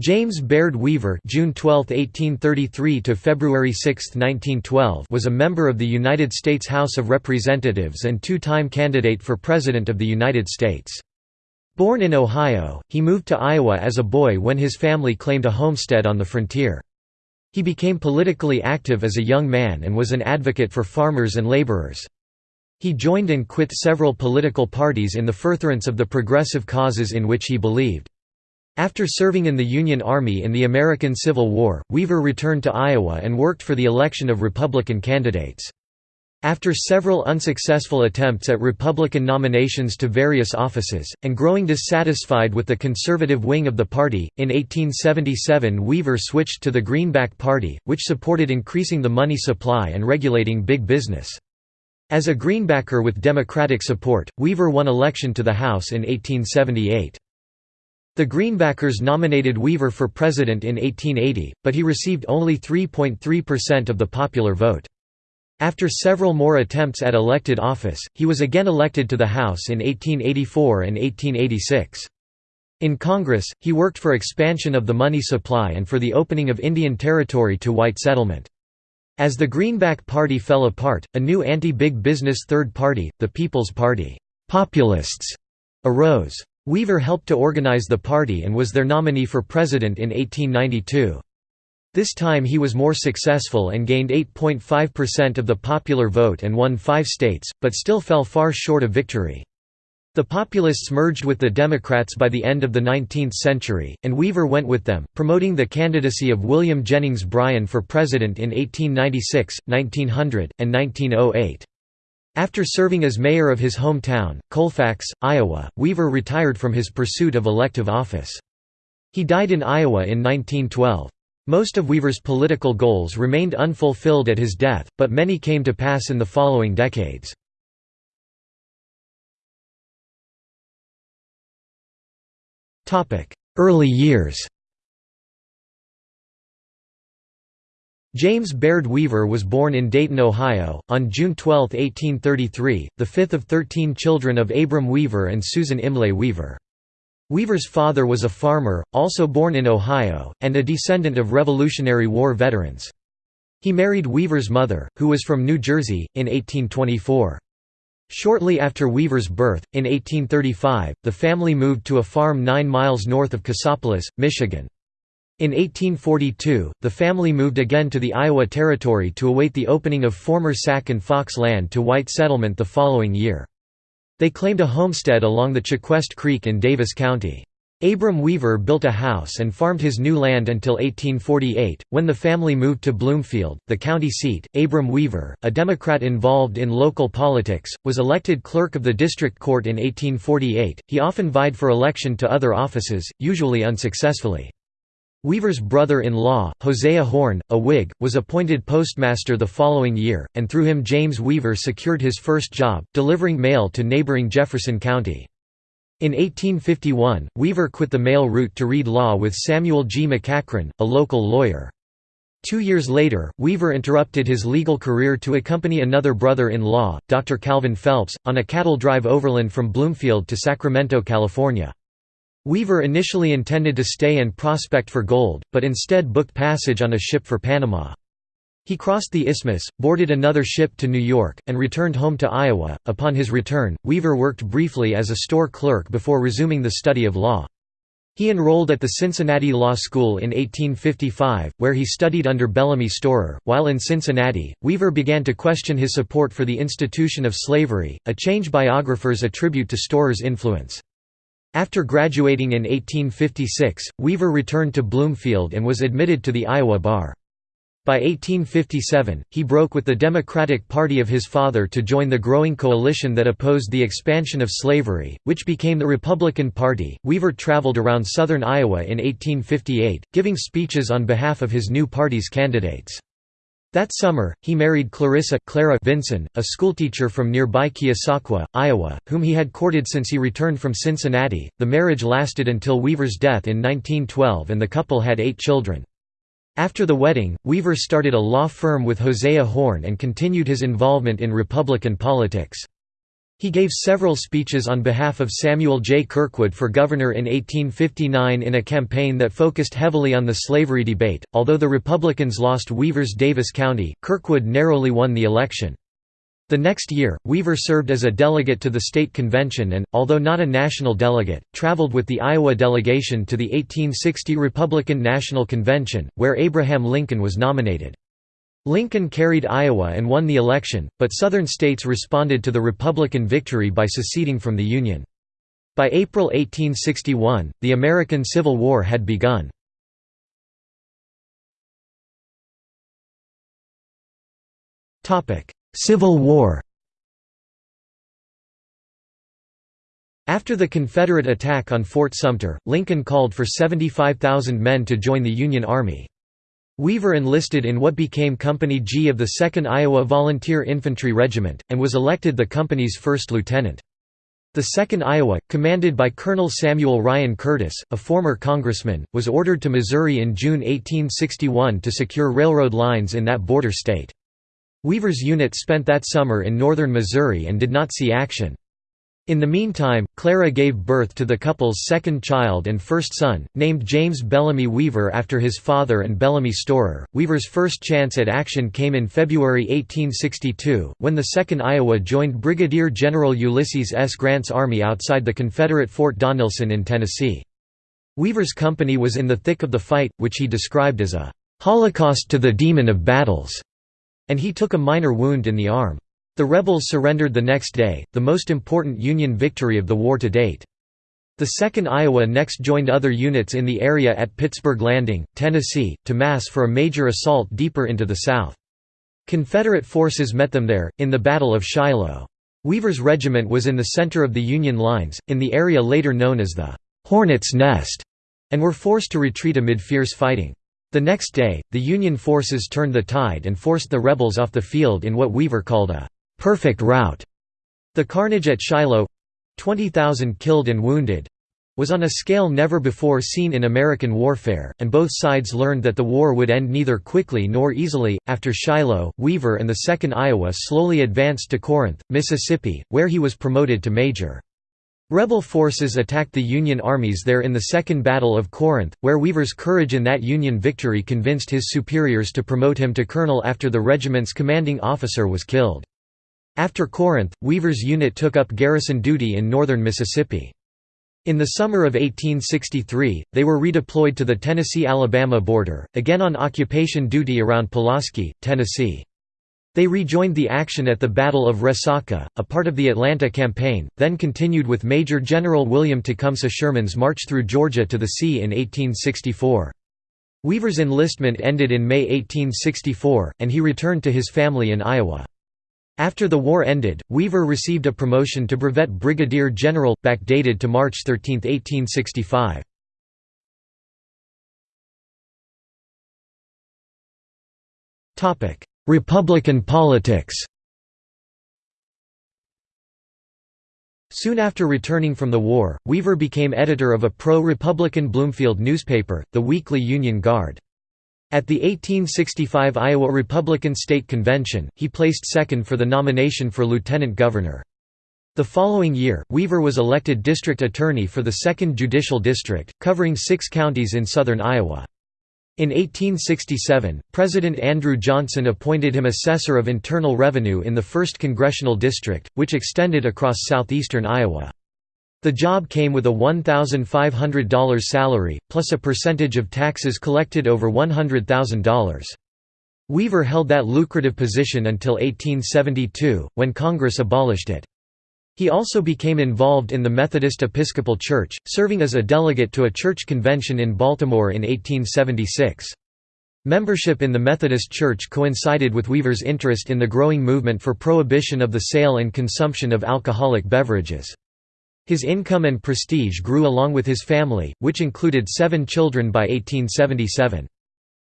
James Baird Weaver June 12, 1833 to February 6, 1912 was a member of the United States House of Representatives and two-time candidate for President of the United States. Born in Ohio, he moved to Iowa as a boy when his family claimed a homestead on the frontier. He became politically active as a young man and was an advocate for farmers and laborers. He joined and quit several political parties in the furtherance of the progressive causes in which he believed. After serving in the Union Army in the American Civil War, Weaver returned to Iowa and worked for the election of Republican candidates. After several unsuccessful attempts at Republican nominations to various offices, and growing dissatisfied with the conservative wing of the party, in 1877 Weaver switched to the Greenback Party, which supported increasing the money supply and regulating big business. As a Greenbacker with Democratic support, Weaver won election to the House in 1878. The Greenbackers nominated Weaver for president in 1880, but he received only 3.3% of the popular vote. After several more attempts at elected office, he was again elected to the House in 1884 and 1886. In Congress, he worked for expansion of the money supply and for the opening of Indian Territory to white settlement. As the Greenback Party fell apart, a new anti-big business third party, the People's Party populists, arose. Weaver helped to organize the party and was their nominee for president in 1892. This time he was more successful and gained 8.5% of the popular vote and won five states, but still fell far short of victory. The Populists merged with the Democrats by the end of the 19th century, and Weaver went with them, promoting the candidacy of William Jennings Bryan for president in 1896, 1900, and 1908. After serving as mayor of his hometown, Colfax, Iowa, Weaver retired from his pursuit of elective office. He died in Iowa in 1912. Most of Weaver's political goals remained unfulfilled at his death, but many came to pass in the following decades. Early years James Baird Weaver was born in Dayton, Ohio, on June 12, 1833, the fifth of thirteen children of Abram Weaver and Susan Imlay Weaver. Weaver's father was a farmer, also born in Ohio, and a descendant of Revolutionary War veterans. He married Weaver's mother, who was from New Jersey, in 1824. Shortly after Weaver's birth, in 1835, the family moved to a farm nine miles north of Cassopolis, Michigan. In 1842, the family moved again to the Iowa Territory to await the opening of former Sac and Fox land to white settlement the following year. They claimed a homestead along the Chequest Creek in Davis County. Abram Weaver built a house and farmed his new land until 1848, when the family moved to Bloomfield, the county seat. Abram Weaver, a Democrat involved in local politics, was elected clerk of the district court in 1848. He often vied for election to other offices, usually unsuccessfully. Weaver's brother-in-law, Hosea Horn, a Whig, was appointed postmaster the following year, and through him James Weaver secured his first job, delivering mail to neighboring Jefferson County. In 1851, Weaver quit the mail route to read law with Samuel G. McCachran, a local lawyer. Two years later, Weaver interrupted his legal career to accompany another brother-in-law, Dr. Calvin Phelps, on a cattle drive overland from Bloomfield to Sacramento, California. Weaver initially intended to stay and prospect for gold, but instead booked passage on a ship for Panama. He crossed the isthmus, boarded another ship to New York, and returned home to Iowa. Upon his return, Weaver worked briefly as a store clerk before resuming the study of law. He enrolled at the Cincinnati Law School in 1855, where he studied under Bellamy Storer. While in Cincinnati, Weaver began to question his support for the institution of slavery, a change biographers attribute to Storer's influence. After graduating in 1856, Weaver returned to Bloomfield and was admitted to the Iowa bar. By 1857, he broke with the Democratic Party of his father to join the growing coalition that opposed the expansion of slavery, which became the Republican Party. Weaver traveled around southern Iowa in 1858, giving speeches on behalf of his new party's candidates. That summer, he married Clarissa Clara Vinson, a schoolteacher from nearby Keosauqua, Iowa, whom he had courted since he returned from Cincinnati. The marriage lasted until Weaver's death in 1912 and the couple had eight children. After the wedding, Weaver started a law firm with Hosea Horn and continued his involvement in Republican politics. He gave several speeches on behalf of Samuel J. Kirkwood for governor in 1859 in a campaign that focused heavily on the slavery debate. Although the Republicans lost Weaver's Davis County, Kirkwood narrowly won the election. The next year, Weaver served as a delegate to the state convention and, although not a national delegate, traveled with the Iowa delegation to the 1860 Republican National Convention, where Abraham Lincoln was nominated. Lincoln carried Iowa and won the election, but Southern states responded to the Republican victory by seceding from the Union. By April 1861, the American Civil War had begun. Civil War After the Confederate attack on Fort Sumter, Lincoln called for 75,000 men to join the Union Army. Weaver enlisted in what became Company G of the 2nd Iowa Volunteer Infantry Regiment, and was elected the company's first lieutenant. The 2nd Iowa, commanded by Colonel Samuel Ryan Curtis, a former congressman, was ordered to Missouri in June 1861 to secure railroad lines in that border state. Weaver's unit spent that summer in northern Missouri and did not see action. In the meantime, Clara gave birth to the couple's second child and first son, named James Bellamy Weaver after his father and Bellamy Storer. Weaver's first chance at action came in February 1862, when the 2nd Iowa joined Brigadier General Ulysses S. Grant's army outside the Confederate Fort Donelson in Tennessee. Weaver's company was in the thick of the fight, which he described as a holocaust to the demon of battles, and he took a minor wound in the arm. The rebels surrendered the next day, the most important Union victory of the war to date. The 2nd Iowa next joined other units in the area at Pittsburg Landing, Tennessee, to mass for a major assault deeper into the South. Confederate forces met them there, in the Battle of Shiloh. Weaver's regiment was in the center of the Union lines, in the area later known as the «Hornet's Nest», and were forced to retreat amid fierce fighting. The next day, the Union forces turned the tide and forced the rebels off the field in what Weaver called a perfect rout. The carnage at Shiloh 20,000 killed and wounded was on a scale never before seen in American warfare, and both sides learned that the war would end neither quickly nor easily. After Shiloh, Weaver and the 2nd Iowa slowly advanced to Corinth, Mississippi, where he was promoted to major. Rebel forces attacked the Union armies there in the Second Battle of Corinth, where Weaver's courage in that Union victory convinced his superiors to promote him to colonel after the regiment's commanding officer was killed. After Corinth, Weaver's unit took up garrison duty in northern Mississippi. In the summer of 1863, they were redeployed to the Tennessee–Alabama border, again on occupation duty around Pulaski, Tennessee. They rejoined the action at the Battle of Resaca, a part of the Atlanta Campaign, then continued with Major General William Tecumseh Sherman's march through Georgia to the sea in 1864. Weaver's enlistment ended in May 1864, and he returned to his family in Iowa. After the war ended, Weaver received a promotion to brevet brigadier general, backdated to March 13, 1865. Republican politics Soon after returning from the war, Weaver became editor of a pro-Republican Bloomfield newspaper, the Weekly Union Guard. At the 1865 Iowa Republican State Convention, he placed second for the nomination for lieutenant governor. The following year, Weaver was elected district attorney for the 2nd Judicial District, covering six counties in southern Iowa. In 1867, President Andrew Johnson appointed him assessor of internal revenue in the 1st Congressional District, which extended across southeastern Iowa. The job came with a $1,500 salary, plus a percentage of taxes collected over $100,000. Weaver held that lucrative position until 1872, when Congress abolished it. He also became involved in the Methodist Episcopal Church, serving as a delegate to a church convention in Baltimore in 1876. Membership in the Methodist Church coincided with Weaver's interest in the growing movement for prohibition of the sale and consumption of alcoholic beverages. His income and prestige grew along with his family, which included seven children by 1877.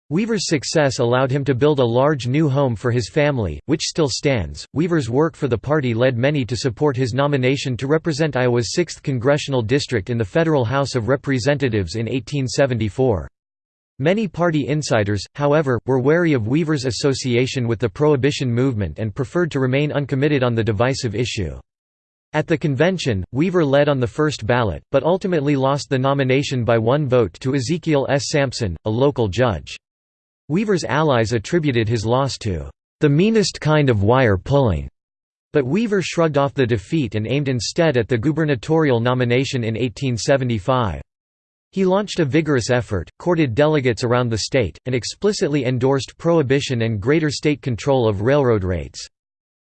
Weaver's success allowed him to build a large new home for his family, which still stands. Weaver's work for the party led many to support his nomination to represent Iowa's 6th congressional district in the federal House of Representatives in 1874. Many party insiders, however, were wary of Weaver's association with the Prohibition movement and preferred to remain uncommitted on the divisive issue. At the convention, Weaver led on the first ballot, but ultimately lost the nomination by one vote to Ezekiel S. Sampson, a local judge. Weaver's allies attributed his loss to the meanest kind of wire pulling, but Weaver shrugged off the defeat and aimed instead at the gubernatorial nomination in 1875. He launched a vigorous effort, courted delegates around the state, and explicitly endorsed prohibition and greater state control of railroad rates.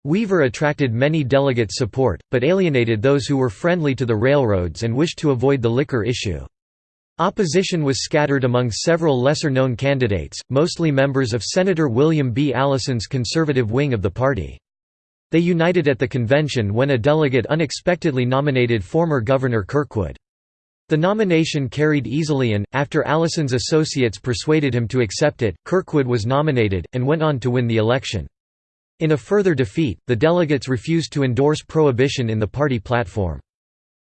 Weaver attracted many delegate support, but alienated those who were friendly to the railroads and wished to avoid the liquor issue. Opposition was scattered among several lesser-known candidates, mostly members of Senator William B. Allison's conservative wing of the party. They united at the convention when a delegate unexpectedly nominated former Governor Kirkwood. The nomination carried easily and, after Allison's associates persuaded him to accept it, Kirkwood was nominated, and went on to win the election. In a further defeat, the delegates refused to endorse prohibition in the party platform.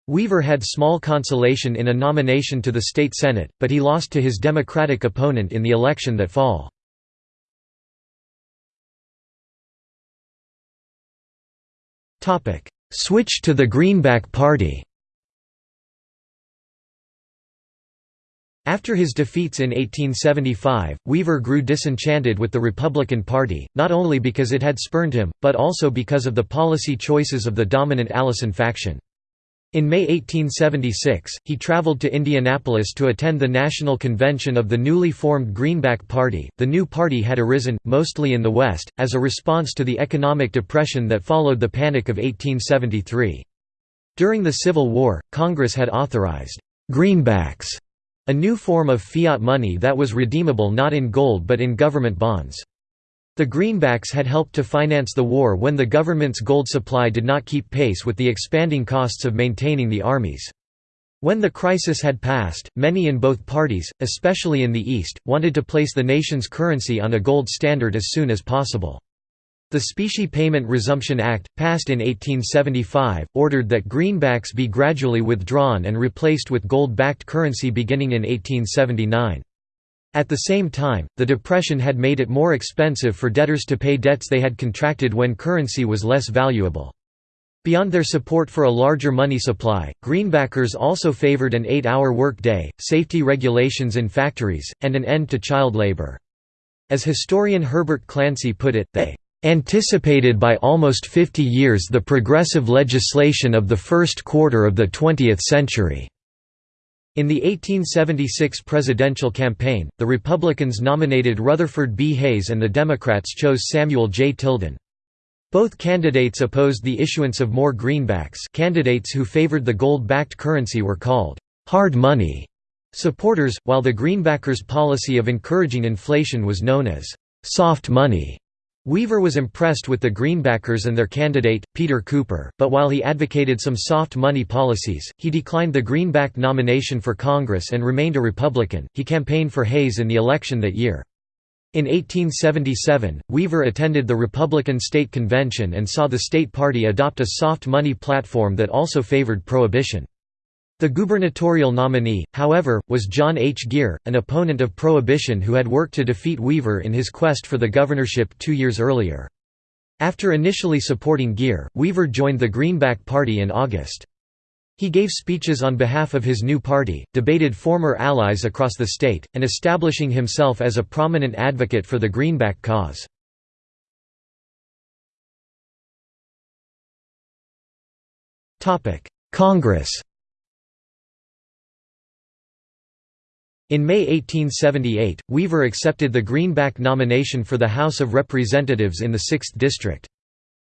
Weaver had small consolation in a nomination to the state senate, but he lost to his Democratic opponent in the election that fall. Switch to the Greenback Party After his defeats in 1875, Weaver grew disenchanted with the Republican Party, not only because it had spurned him, but also because of the policy choices of the dominant Allison faction. In May 1876, he traveled to Indianapolis to attend the national convention of the newly formed Greenback Party. The new party had arisen, mostly in the West, as a response to the economic depression that followed the Panic of 1873. During the Civil War, Congress had authorized greenbacks a new form of fiat money that was redeemable not in gold but in government bonds. The greenbacks had helped to finance the war when the government's gold supply did not keep pace with the expanding costs of maintaining the armies. When the crisis had passed, many in both parties, especially in the East, wanted to place the nation's currency on a gold standard as soon as possible. The Specie Payment Resumption Act, passed in 1875, ordered that greenbacks be gradually withdrawn and replaced with gold-backed currency beginning in 1879. At the same time, the Depression had made it more expensive for debtors to pay debts they had contracted when currency was less valuable. Beyond their support for a larger money supply, Greenbackers also favored an eight-hour workday, safety regulations in factories, and an end to child labor. As historian Herbert Clancy put it, they anticipated by almost 50 years the progressive legislation of the first quarter of the 20th century." In the 1876 presidential campaign, the Republicans nominated Rutherford B. Hayes and the Democrats chose Samuel J. Tilden. Both candidates opposed the issuance of more greenbacks candidates who favored the gold-backed currency were called «hard money» supporters, while the greenbackers' policy of encouraging inflation was known as «soft money». Weaver was impressed with the Greenbackers and their candidate, Peter Cooper, but while he advocated some soft money policies, he declined the Greenback nomination for Congress and remained a Republican. He campaigned for Hayes in the election that year. In 1877, Weaver attended the Republican State Convention and saw the state party adopt a soft money platform that also favored prohibition. The gubernatorial nominee, however, was John H. Gear, an opponent of prohibition who had worked to defeat Weaver in his quest for the governorship two years earlier. After initially supporting Gear, Weaver joined the Greenback Party in August. He gave speeches on behalf of his new party, debated former allies across the state, and establishing himself as a prominent advocate for the Greenback cause. Congress In May 1878, Weaver accepted the Greenback nomination for the House of Representatives in the 6th District.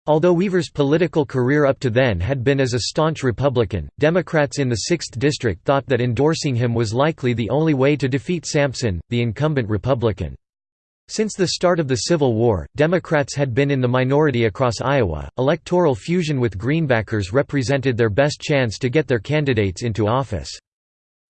Although Weaver's political career up to then had been as a staunch Republican, Democrats in the 6th District thought that endorsing him was likely the only way to defeat Sampson, the incumbent Republican. Since the start of the Civil War, Democrats had been in the minority across Iowa. Electoral fusion with Greenbackers represented their best chance to get their candidates into office.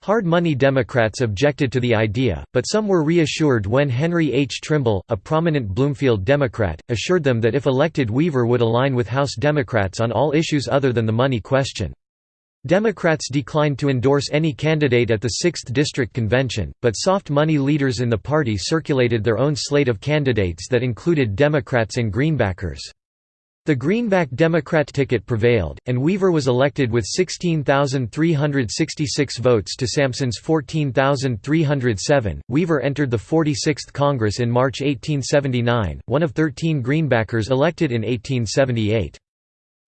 Hard money Democrats objected to the idea, but some were reassured when Henry H. Trimble, a prominent Bloomfield Democrat, assured them that if elected Weaver would align with House Democrats on all issues other than the money question. Democrats declined to endorse any candidate at the 6th District Convention, but soft money leaders in the party circulated their own slate of candidates that included Democrats and Greenbackers. The Greenback Democrat ticket prevailed, and Weaver was elected with 16,366 votes to Sampson's 14,307. Weaver entered the 46th Congress in March 1879, one of 13 Greenbackers elected in 1878.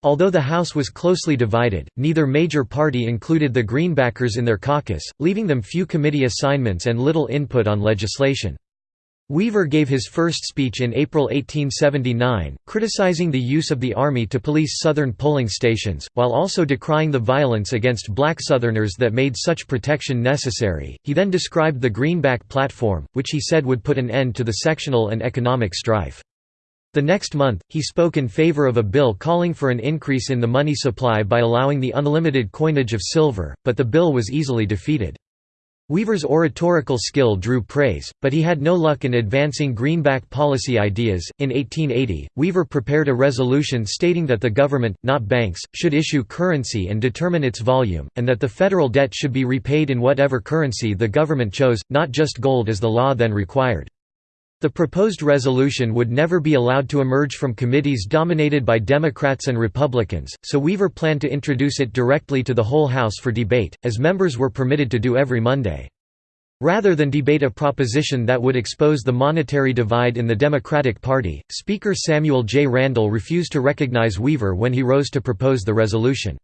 Although the House was closely divided, neither major party included the Greenbackers in their caucus, leaving them few committee assignments and little input on legislation. Weaver gave his first speech in April 1879, criticizing the use of the Army to police Southern polling stations, while also decrying the violence against black Southerners that made such protection necessary. He then described the Greenback Platform, which he said would put an end to the sectional and economic strife. The next month, he spoke in favor of a bill calling for an increase in the money supply by allowing the unlimited coinage of silver, but the bill was easily defeated. Weaver's oratorical skill drew praise, but he had no luck in advancing greenback policy ideas. In 1880, Weaver prepared a resolution stating that the government, not banks, should issue currency and determine its volume, and that the federal debt should be repaid in whatever currency the government chose, not just gold as the law then required. The proposed resolution would never be allowed to emerge from committees dominated by Democrats and Republicans, so Weaver planned to introduce it directly to the whole House for debate, as members were permitted to do every Monday. Rather than debate a proposition that would expose the monetary divide in the Democratic Party, Speaker Samuel J. Randall refused to recognize Weaver when he rose to propose the resolution.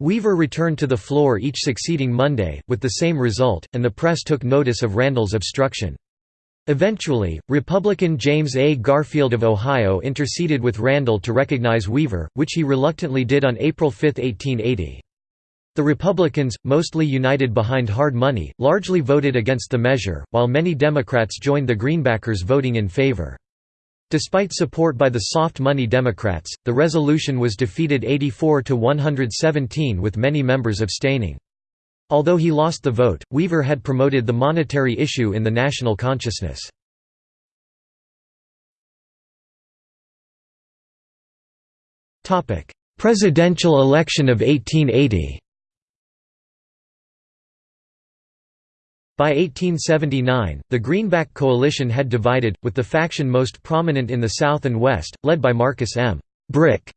Weaver returned to the floor each succeeding Monday, with the same result, and the press took notice of Randall's obstruction. Eventually, Republican James A. Garfield of Ohio interceded with Randall to recognize Weaver, which he reluctantly did on April 5, 1880. The Republicans, mostly united behind hard money, largely voted against the measure, while many Democrats joined the Greenbackers voting in favor. Despite support by the soft money Democrats, the resolution was defeated 84 to 117 with many members abstaining. Although he lost the vote, Weaver had promoted the monetary issue in the national consciousness. Presidential election of 1880 By 1879, the Greenback coalition had divided, with the faction most prominent in the South and West, led by Marcus M. Brick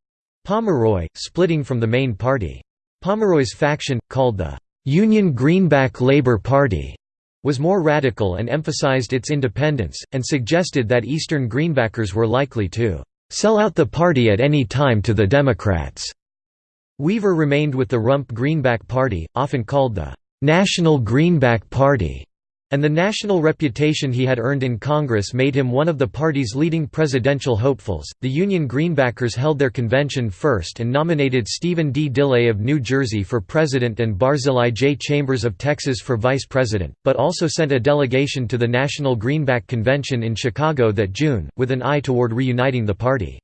Pomeroy, splitting from the main party. Pomeroy's faction, called the Union Greenback Labor Party was more radical and emphasized its independence, and suggested that Eastern Greenbackers were likely to "...sell out the party at any time to the Democrats." Weaver remained with the Rump Greenback Party, often called the "...National Greenback Party." And the national reputation he had earned in Congress made him one of the party's leading presidential hopefuls. The Union Greenbackers held their convention first and nominated Stephen D. Dillaye of New Jersey for president and Barzillai J. Chambers of Texas for vice president, but also sent a delegation to the National Greenback Convention in Chicago that June, with an eye toward reuniting the party.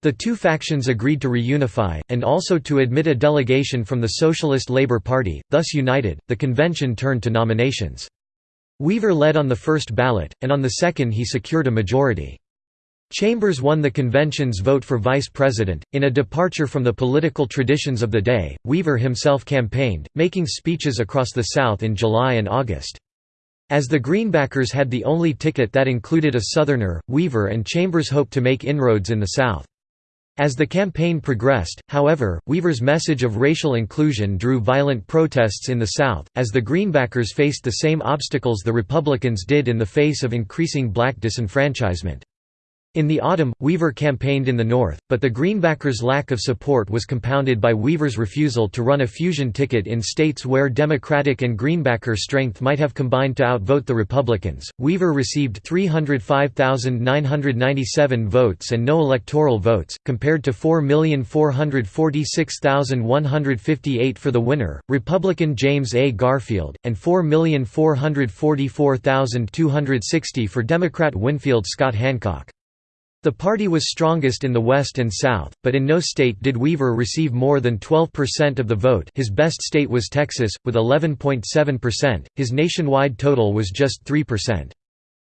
The two factions agreed to reunify, and also to admit a delegation from the Socialist Labor Party, thus united, the convention turned to nominations. Weaver led on the first ballot, and on the second he secured a majority. Chambers won the convention's vote for vice president. In a departure from the political traditions of the day, Weaver himself campaigned, making speeches across the South in July and August. As the Greenbackers had the only ticket that included a Southerner, Weaver and Chambers hoped to make inroads in the South. As the campaign progressed, however, Weaver's message of racial inclusion drew violent protests in the South, as the Greenbackers faced the same obstacles the Republicans did in the face of increasing black disenfranchisement. In the autumn, Weaver campaigned in the North, but the Greenbackers' lack of support was compounded by Weaver's refusal to run a fusion ticket in states where Democratic and Greenbacker strength might have combined to outvote the Republicans. Weaver received 305,997 votes and no electoral votes, compared to 4,446,158 for the winner, Republican James A. Garfield, and 4,444,260 for Democrat Winfield Scott Hancock. The party was strongest in the West and South, but in no state did Weaver receive more than 12% of the vote his best state was Texas, with 11.7%, his nationwide total was just 3%.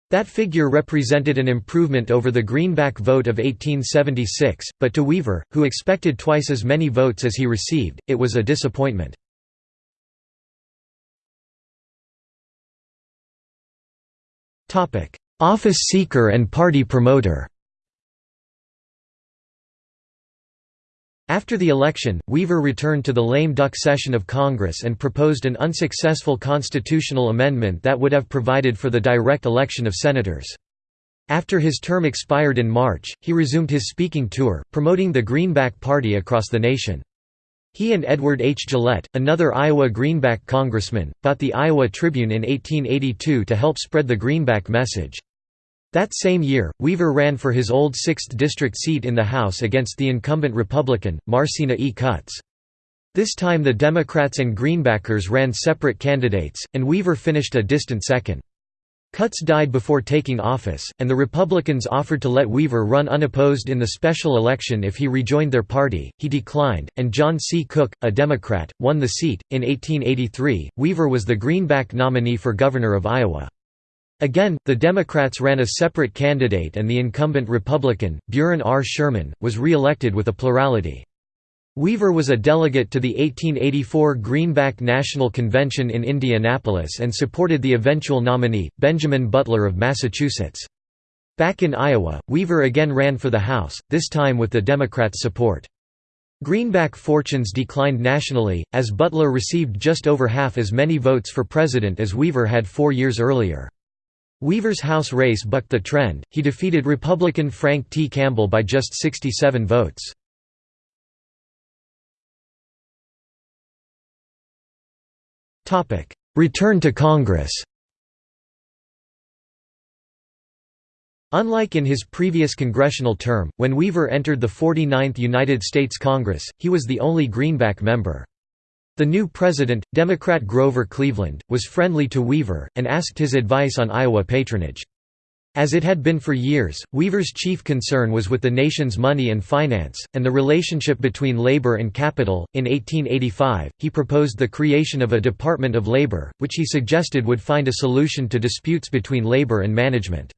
That figure represented an improvement over the Greenback vote of 1876, but to Weaver, who expected twice as many votes as he received, it was a disappointment. Office seeker and party promoter After the election, Weaver returned to the lame duck session of Congress and proposed an unsuccessful constitutional amendment that would have provided for the direct election of senators. After his term expired in March, he resumed his speaking tour, promoting the Greenback Party across the nation. He and Edward H. Gillette, another Iowa Greenback congressman, bought the Iowa Tribune in 1882 to help spread the Greenback message. That same year, Weaver ran for his old 6th district seat in the House against the incumbent Republican, Marsena E. Cutts. This time the Democrats and Greenbackers ran separate candidates, and Weaver finished a distant second. Cutts died before taking office, and the Republicans offered to let Weaver run unopposed in the special election if he rejoined their party. He declined, and John C. Cook, a Democrat, won the seat. In 1883, Weaver was the Greenback nominee for governor of Iowa. Again, the Democrats ran a separate candidate and the incumbent Republican, Buren R. Sherman, was re-elected with a plurality. Weaver was a delegate to the 1884 Greenback National Convention in Indianapolis and supported the eventual nominee, Benjamin Butler of Massachusetts. Back in Iowa, Weaver again ran for the House, this time with the Democrats' support. Greenback fortunes declined nationally, as Butler received just over half as many votes for president as Weaver had four years earlier. Weaver's House race bucked the trend, he defeated Republican Frank T. Campbell by just 67 votes. Return to Congress Unlike in his previous congressional term, when Weaver entered the 49th United States Congress, he was the only Greenback member. The new president, Democrat Grover Cleveland, was friendly to Weaver, and asked his advice on Iowa patronage. As it had been for years, Weaver's chief concern was with the nation's money and finance, and the relationship between labor and capital. In 1885, he proposed the creation of a Department of Labor, which he suggested would find a solution to disputes between labor and management.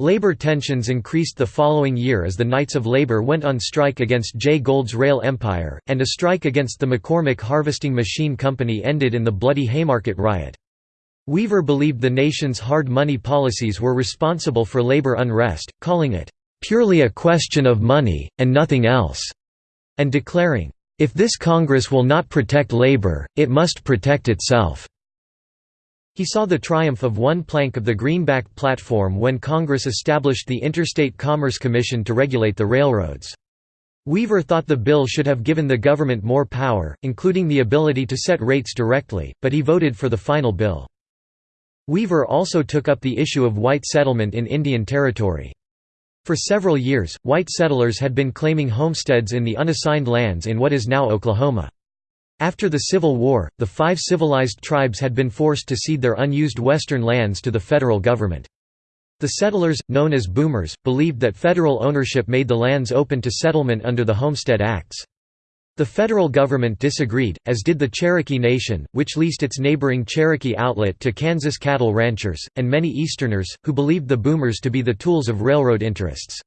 Labor tensions increased the following year as the Knights of Labor went on strike against Jay Gould's rail empire, and a strike against the McCormick Harvesting Machine Company ended in the Bloody Haymarket riot. Weaver believed the nation's hard money policies were responsible for labor unrest, calling it, "...purely a question of money, and nothing else," and declaring, "...if this Congress will not protect labor, it must protect itself." He saw the triumph of one plank of the Greenback platform when Congress established the Interstate Commerce Commission to regulate the railroads. Weaver thought the bill should have given the government more power, including the ability to set rates directly, but he voted for the final bill. Weaver also took up the issue of white settlement in Indian Territory. For several years, white settlers had been claiming homesteads in the unassigned lands in what is now Oklahoma. After the Civil War, the five civilized tribes had been forced to cede their unused western lands to the federal government. The settlers, known as boomers, believed that federal ownership made the lands open to settlement under the Homestead Acts. The federal government disagreed, as did the Cherokee Nation, which leased its neighboring Cherokee outlet to Kansas cattle ranchers, and many Easterners, who believed the boomers to be the tools of railroad interests.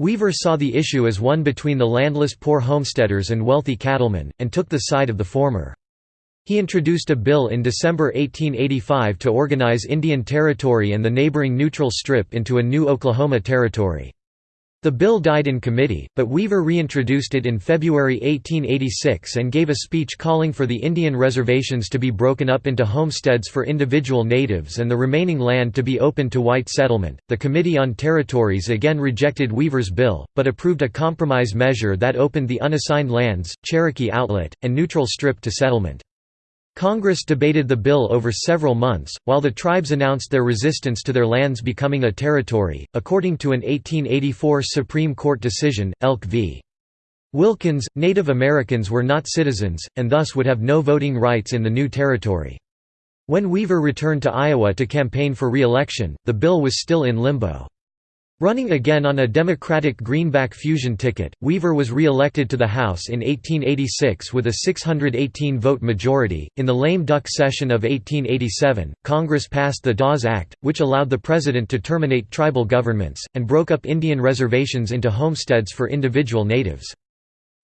Weaver saw the issue as one between the landless poor homesteaders and wealthy cattlemen, and took the side of the former. He introduced a bill in December 1885 to organize Indian Territory and the neighboring Neutral Strip into a new Oklahoma Territory. The bill died in committee, but Weaver reintroduced it in February 1886 and gave a speech calling for the Indian reservations to be broken up into homesteads for individual natives and the remaining land to be open to white settlement. The Committee on Territories again rejected Weaver's bill, but approved a compromise measure that opened the unassigned lands, Cherokee Outlet, and Neutral Strip to settlement. Congress debated the bill over several months, while the tribes announced their resistance to their lands becoming a territory, according to an 1884 Supreme Court decision, Elk v. Wilkins, Native Americans were not citizens, and thus would have no voting rights in the new territory. When Weaver returned to Iowa to campaign for re-election, the bill was still in limbo. Running again on a Democratic Greenback fusion ticket, Weaver was re-elected to the House in 1886 with a 618-vote majority. In the lame duck session of 1887, Congress passed the Dawes Act, which allowed the president to terminate tribal governments, and broke up Indian reservations into homesteads for individual natives.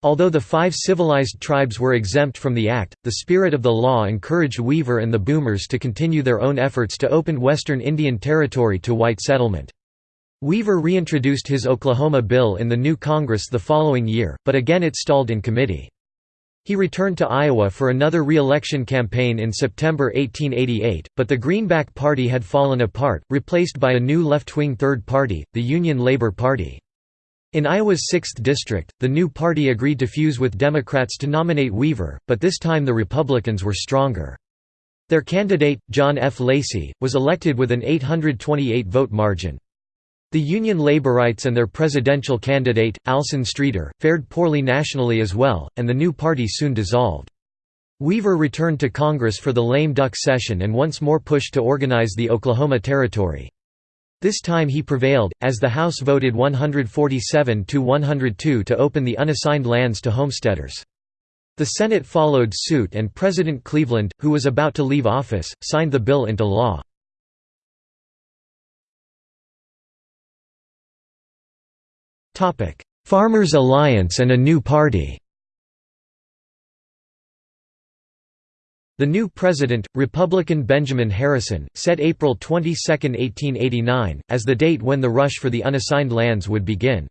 Although the five civilized tribes were exempt from the act, the spirit of the law encouraged Weaver and the Boomers to continue their own efforts to open western Indian Territory to white settlement. Weaver reintroduced his Oklahoma bill in the new Congress the following year, but again it stalled in committee. He returned to Iowa for another re-election campaign in September 1888, but the Greenback Party had fallen apart, replaced by a new left-wing third party, the Union Labor Party. In Iowa's 6th district, the new party agreed to fuse with Democrats to nominate Weaver, but this time the Republicans were stronger. Their candidate, John F. Lacey, was elected with an 828 vote margin. The Union Laborites and their presidential candidate, Alson Streeter, fared poorly nationally as well, and the new party soon dissolved. Weaver returned to Congress for the lame duck session and once more pushed to organize the Oklahoma Territory. This time he prevailed, as the House voted 147 to 102 to open the unassigned lands to homesteaders. The Senate followed suit and President Cleveland, who was about to leave office, signed the bill into law. Farmers Alliance and a new party The new president, Republican Benjamin Harrison, set April 22, 1889, as the date when the rush for the unassigned lands would begin.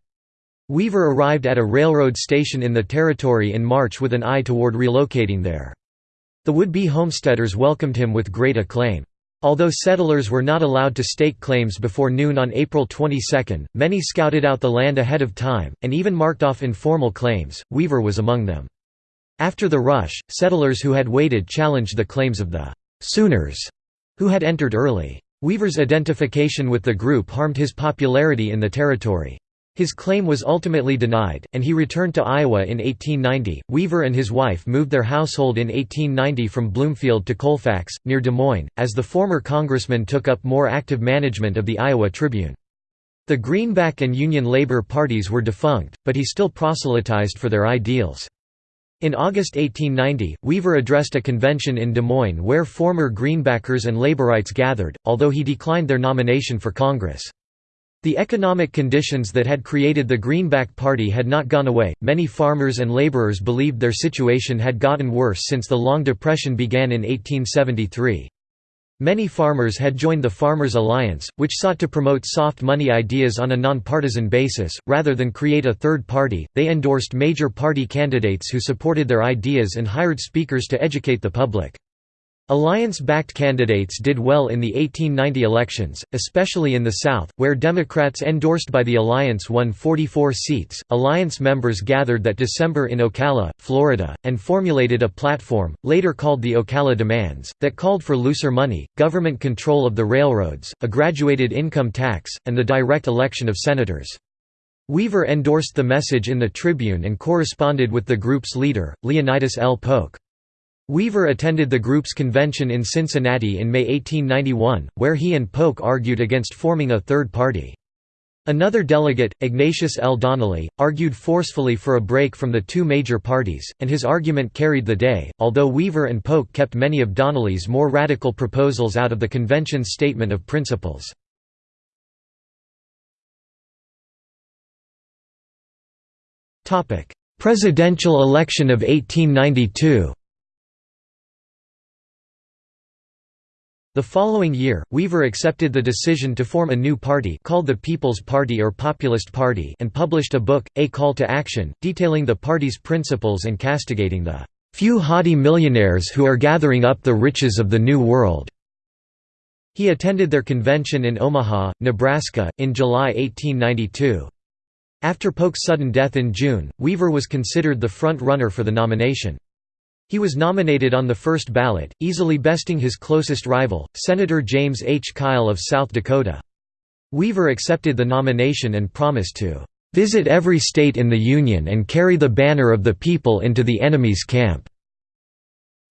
Weaver arrived at a railroad station in the territory in March with an eye toward relocating there. The would-be homesteaders welcomed him with great acclaim. Although settlers were not allowed to stake claims before noon on April 22, many scouted out the land ahead of time, and even marked off informal claims, Weaver was among them. After the rush, settlers who had waited challenged the claims of the «Sooners», who had entered early. Weaver's identification with the group harmed his popularity in the territory. His claim was ultimately denied, and he returned to Iowa in 1890. Weaver and his wife moved their household in 1890 from Bloomfield to Colfax, near Des Moines, as the former congressman took up more active management of the Iowa Tribune. The Greenback and Union Labor parties were defunct, but he still proselytized for their ideals. In August 1890, Weaver addressed a convention in Des Moines where former Greenbackers and Laborites gathered, although he declined their nomination for Congress. The economic conditions that had created the Greenback Party had not gone away. Many farmers and laborers believed their situation had gotten worse since the Long Depression began in 1873. Many farmers had joined the Farmers Alliance, which sought to promote soft money ideas on a nonpartisan basis, rather than create a third party. They endorsed major party candidates who supported their ideas and hired speakers to educate the public. Alliance-backed candidates did well in the 1890 elections, especially in the South, where Democrats endorsed by the Alliance won 44 seats. Alliance members gathered that December in Ocala, Florida, and formulated a platform, later called the Ocala Demands, that called for looser money, government control of the railroads, a graduated income tax, and the direct election of senators. Weaver endorsed the message in the Tribune and corresponded with the group's leader, Leonidas L. Polk. Weaver attended the group's convention in Cincinnati in May 1891, where he and Polk argued against forming a third party. Another delegate, Ignatius L. Donnelly, argued forcefully for a break from the two major parties, and his argument carried the day, although Weaver and Polk kept many of Donnelly's more radical proposals out of the convention's statement of principles. Presidential election of 1892 The following year, Weaver accepted the decision to form a new party called the People's Party or Populist Party and published a book, A Call to Action, detailing the party's principles and castigating the "...few haughty millionaires who are gathering up the riches of the New World." He attended their convention in Omaha, Nebraska, in July 1892. After Polk's sudden death in June, Weaver was considered the front-runner for the nomination. He was nominated on the first ballot, easily besting his closest rival, Senator James H. Kyle of South Dakota. Weaver accepted the nomination and promised to "...visit every state in the Union and carry the banner of the people into the enemy's camp."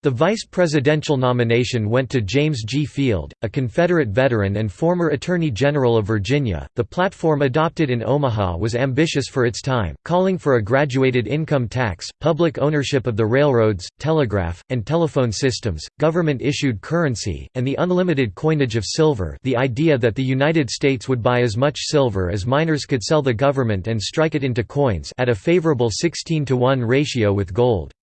The vice presidential nomination went to James G. Field, a Confederate veteran and former Attorney General of Virginia. The platform adopted in Omaha was ambitious for its time, calling for a graduated income tax, public ownership of the railroads, telegraph, and telephone systems, government issued currency, and the unlimited coinage of silver. The idea that the United States would buy as much silver as miners could sell the government and strike it into coins at a favorable 16 to 1 ratio with gold.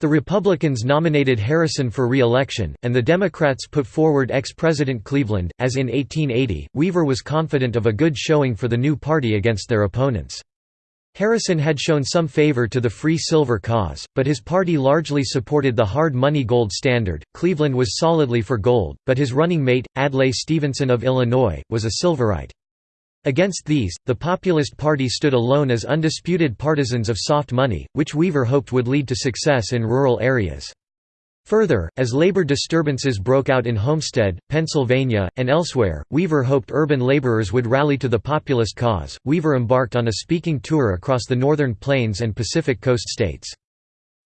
The Republicans nominated Harrison for re-election, and the Democrats put forward ex-President Cleveland. As in 1880, Weaver was confident of a good showing for the new party against their opponents. Harrison had shown some favor to the free silver cause, but his party largely supported the hard money gold standard. Cleveland was solidly for gold, but his running mate, Adlai Stevenson of Illinois, was a silverite. Against these, the Populist Party stood alone as undisputed partisans of soft money, which Weaver hoped would lead to success in rural areas. Further, as labor disturbances broke out in Homestead, Pennsylvania, and elsewhere, Weaver hoped urban laborers would rally to the populist cause. Weaver embarked on a speaking tour across the northern plains and Pacific coast states.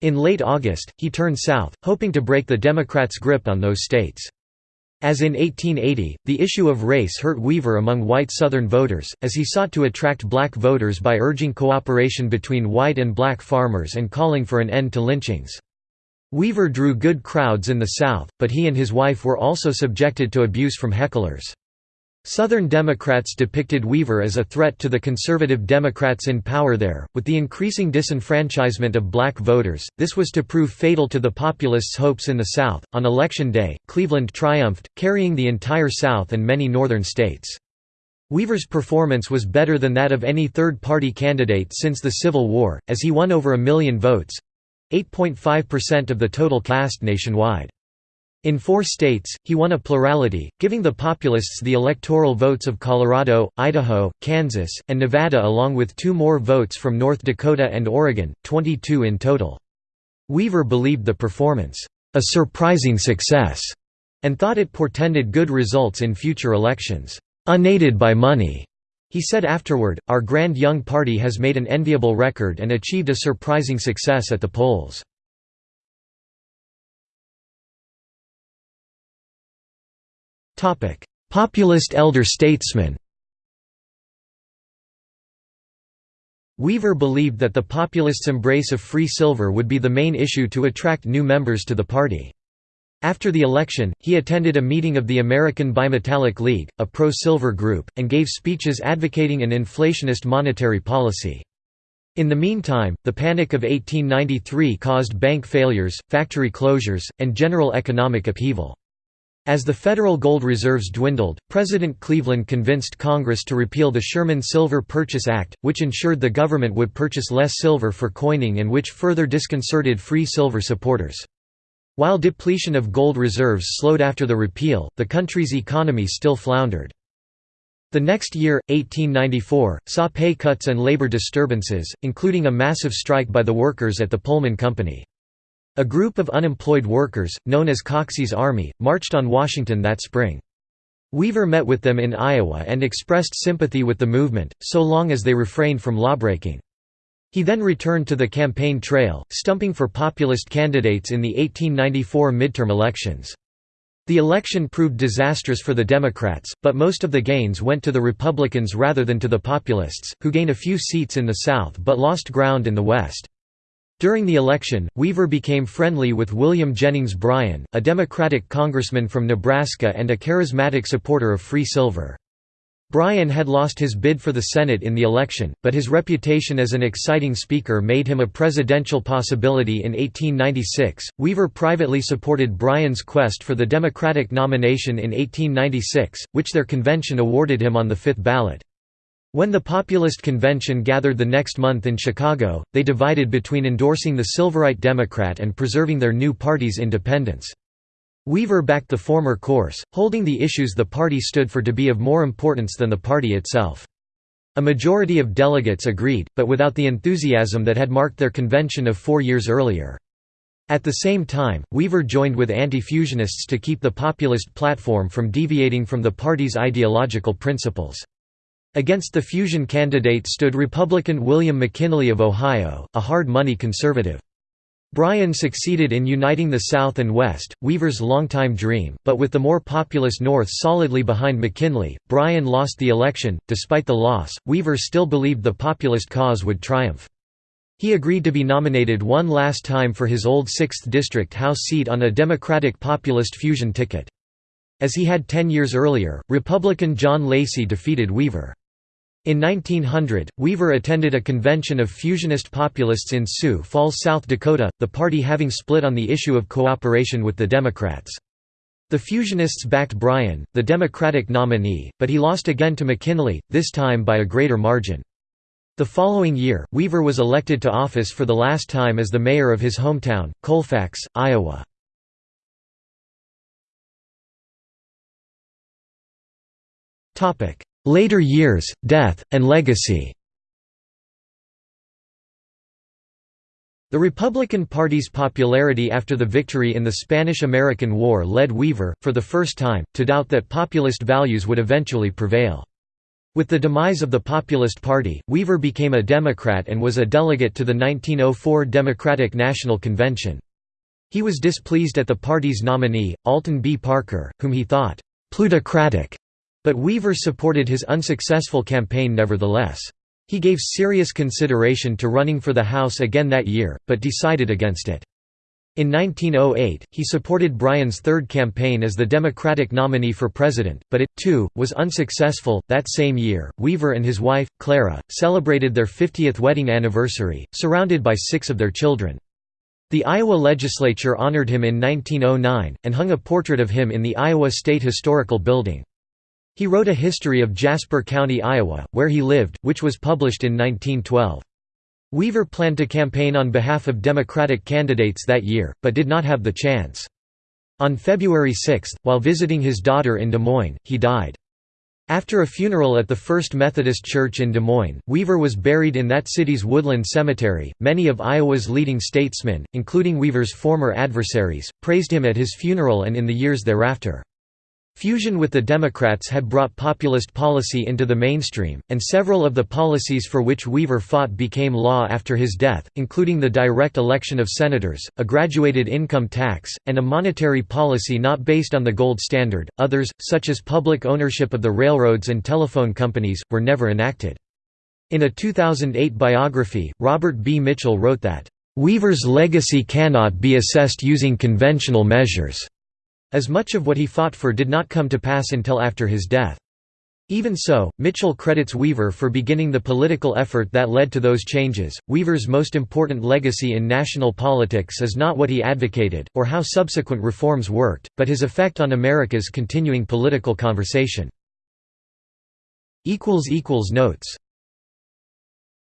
In late August, he turned south, hoping to break the Democrats' grip on those states. As in 1880, the issue of race hurt Weaver among white Southern voters, as he sought to attract black voters by urging cooperation between white and black farmers and calling for an end to lynchings. Weaver drew good crowds in the South, but he and his wife were also subjected to abuse from hecklers. Southern Democrats depicted Weaver as a threat to the conservative Democrats in power there. With the increasing disenfranchisement of black voters, this was to prove fatal to the populists' hopes in the South. On election day, Cleveland triumphed, carrying the entire South and many northern states. Weaver's performance was better than that of any third party candidate since the Civil War, as he won over a million votes 8.5% of the total cast nationwide. In four states, he won a plurality, giving the populists the electoral votes of Colorado, Idaho, Kansas, and Nevada along with two more votes from North Dakota and Oregon, 22 in total. Weaver believed the performance, "...a surprising success", and thought it portended good results in future elections, "...unaided by money." He said afterward, Our grand young party has made an enviable record and achieved a surprising success at the polls. Populist elder statesman Weaver believed that the populists' embrace of free silver would be the main issue to attract new members to the party. After the election, he attended a meeting of the American Bimetallic League, a pro-silver group, and gave speeches advocating an inflationist monetary policy. In the meantime, the Panic of 1893 caused bank failures, factory closures, and general economic upheaval. As the federal gold reserves dwindled, President Cleveland convinced Congress to repeal the Sherman Silver Purchase Act, which ensured the government would purchase less silver for coining and which further disconcerted free silver supporters. While depletion of gold reserves slowed after the repeal, the country's economy still floundered. The next year, 1894, saw pay cuts and labor disturbances, including a massive strike by the workers at the Pullman Company. A group of unemployed workers, known as Coxey's Army, marched on Washington that spring. Weaver met with them in Iowa and expressed sympathy with the movement, so long as they refrained from lawbreaking. He then returned to the campaign trail, stumping for populist candidates in the 1894 midterm elections. The election proved disastrous for the Democrats, but most of the gains went to the Republicans rather than to the populists, who gained a few seats in the South but lost ground in the West. During the election, Weaver became friendly with William Jennings Bryan, a Democratic congressman from Nebraska and a charismatic supporter of free silver. Bryan had lost his bid for the Senate in the election, but his reputation as an exciting speaker made him a presidential possibility in 1896. Weaver privately supported Bryan's quest for the Democratic nomination in 1896, which their convention awarded him on the fifth ballot. When the Populist Convention gathered the next month in Chicago, they divided between endorsing the Silverite Democrat and preserving their new party's independence. Weaver backed the former course, holding the issues the party stood for to be of more importance than the party itself. A majority of delegates agreed, but without the enthusiasm that had marked their convention of four years earlier. At the same time, Weaver joined with anti-fusionists to keep the populist platform from deviating from the party's ideological principles. Against the fusion candidate stood Republican William McKinley of Ohio, a hard-money conservative. Bryan succeeded in uniting the South and West, Weaver's longtime dream, but with the more populous North solidly behind McKinley, Bryan lost the election. Despite the loss, Weaver still believed the populist cause would triumph. He agreed to be nominated one last time for his old 6th District House seat on a Democratic populist fusion ticket. As he had ten years earlier, Republican John Lacey defeated Weaver. In 1900, Weaver attended a convention of fusionist populists in Sioux Falls, South Dakota, the party having split on the issue of cooperation with the Democrats. The Fusionists backed Bryan, the Democratic nominee, but he lost again to McKinley, this time by a greater margin. The following year, Weaver was elected to office for the last time as the mayor of his hometown, Colfax, Iowa. Later years, death, and legacy The Republican Party's popularity after the victory in the Spanish–American War led Weaver, for the first time, to doubt that populist values would eventually prevail. With the demise of the Populist Party, Weaver became a Democrat and was a delegate to the 1904 Democratic National Convention. He was displeased at the party's nominee, Alton B. Parker, whom he thought plutocratic but Weaver supported his unsuccessful campaign nevertheless. He gave serious consideration to running for the House again that year, but decided against it. In 1908, he supported Bryan's third campaign as the Democratic nominee for president, but it, too, was unsuccessful. That same year, Weaver and his wife, Clara, celebrated their 50th wedding anniversary, surrounded by six of their children. The Iowa legislature honored him in 1909, and hung a portrait of him in the Iowa State Historical Building. He wrote a history of Jasper County, Iowa, where he lived, which was published in 1912. Weaver planned to campaign on behalf of Democratic candidates that year, but did not have the chance. On February 6, while visiting his daughter in Des Moines, he died. After a funeral at the First Methodist Church in Des Moines, Weaver was buried in that city's Woodland Cemetery. Many of Iowa's leading statesmen, including Weaver's former adversaries, praised him at his funeral and in the years thereafter. Fusion with the Democrats had brought populist policy into the mainstream, and several of the policies for which Weaver fought became law after his death, including the direct election of senators, a graduated income tax, and a monetary policy not based on the gold standard. Others, such as public ownership of the railroads and telephone companies, were never enacted. In a 2008 biography, Robert B. Mitchell wrote that, Weaver's legacy cannot be assessed using conventional measures as much of what he fought for did not come to pass until after his death. Even so, Mitchell credits Weaver for beginning the political effort that led to those changes. Weaver's most important legacy in national politics is not what he advocated, or how subsequent reforms worked, but his effect on America's continuing political conversation. Notes